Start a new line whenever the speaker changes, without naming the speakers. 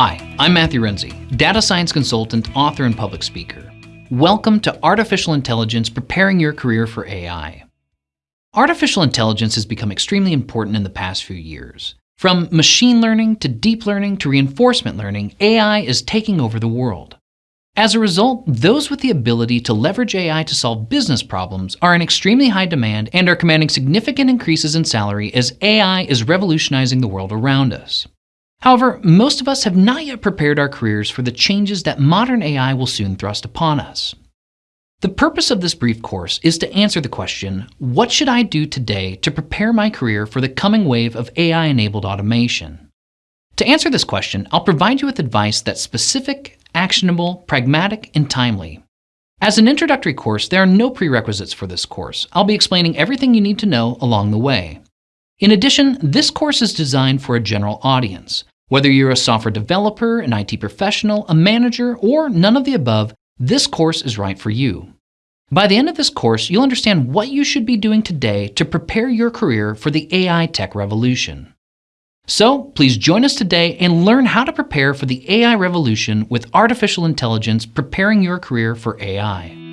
Hi, I'm Matthew Renze, data science consultant, author, and public speaker. Welcome to Artificial Intelligence Preparing Your Career for AI. Artificial intelligence has become extremely important in the past few years. From machine learning to deep learning to reinforcement learning, AI is taking over the world. As a result, those with the ability to leverage AI to solve business problems are in extremely high demand and are commanding significant increases in salary as AI is revolutionizing the world around us. However, most of us have not yet prepared our careers for the changes that modern AI will soon thrust upon us. The purpose of this brief course is to answer the question, what should I do today to prepare my career for the coming wave of AI-enabled automation? To answer this question, I'll provide you with advice that's specific, actionable, pragmatic, and timely. As an introductory course, there are no prerequisites for this course. I'll be explaining everything you need to know along the way. In addition, this course is designed for a general audience. Whether you're a software developer, an IT professional, a manager, or none of the above, this course is right for you. By the end of this course, you'll understand what you should be doing today to prepare your career for the AI tech revolution. So please join us today and learn how to prepare for the AI revolution with artificial intelligence preparing your career for AI.